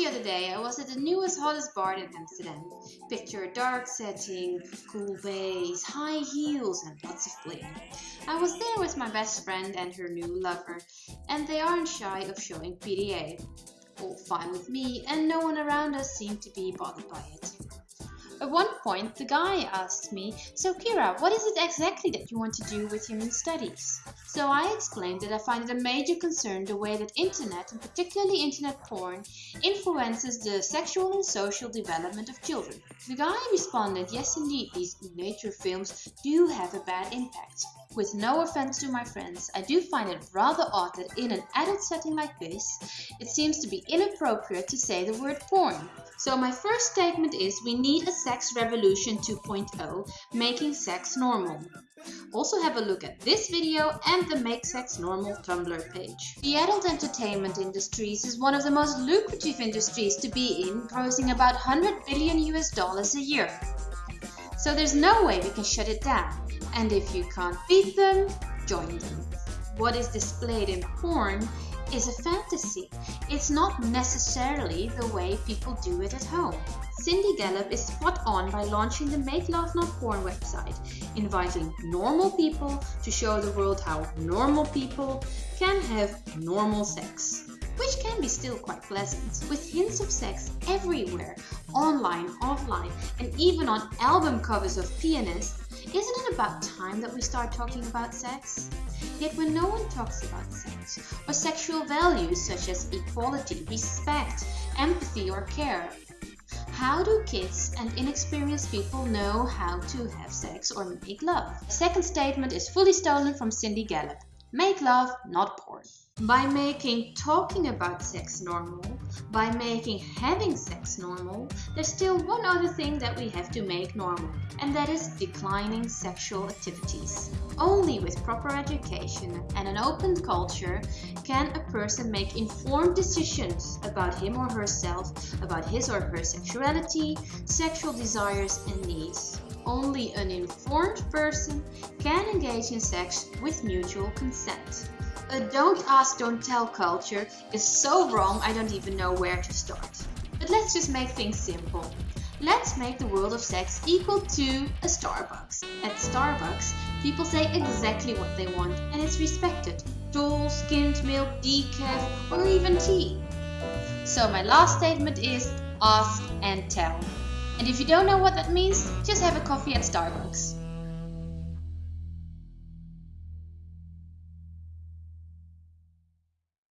the other day, I was at the newest hottest bar in Amsterdam. Picture a dark setting, cool bass, high heels and lots of bling. I was there with my best friend and her new lover, and they aren't shy of showing PDA. All fine with me, and no one around us seemed to be bothered by it. At one point, the guy asked me, So Kira, what is it exactly that you want to do with new studies? So I explained that I find it a major concern the way that internet, and particularly internet porn, influences the sexual and social development of children. The guy responded, yes indeed, these nature films do have a bad impact. With no offense to my friends, I do find it rather odd that in an adult setting like this, it seems to be inappropriate to say the word porn. So my first statement is we need a sex revolution 2.0, making sex normal. Also have a look at this video and the Make Sex Normal Tumblr page. The adult entertainment industries is one of the most lucrative industries to be in, grossing about 100 billion US dollars a year. So there's no way we can shut it down. And if you can't beat them, join them. What is displayed in porn is a fantasy. It's not necessarily the way people do it at home. Cindy Gallop is spot on by launching the Make Love Not Porn website, inviting normal people to show the world how normal people can have normal sex. Which can be still quite pleasant, with hints of sex everywhere, online, offline, and even on album covers of pianists isn't it about time that we start talking about sex? Yet when no one talks about sex, or sexual values such as equality, respect, empathy or care, how do kids and inexperienced people know how to have sex or make love? The second statement is fully stolen from Cindy Gallop. Make love, not porn. By making talking about sex normal, by making having sex normal, there's still one other thing that we have to make normal, and that is declining sexual activities. Only with proper education and an open culture can a person make informed decisions about him or herself, about his or her sexuality, sexual desires and needs. Only an informed person can engage in sex with mutual consent. A don't ask, don't tell culture is so wrong I don't even know where to start. But let's just make things simple. Let's make the world of sex equal to a Starbucks. At Starbucks, people say exactly what they want and it's respected. Tall, skimmed milk, decaf or even tea. So my last statement is ask and tell. And if you don't know what that means, just have a coffee at Starbucks.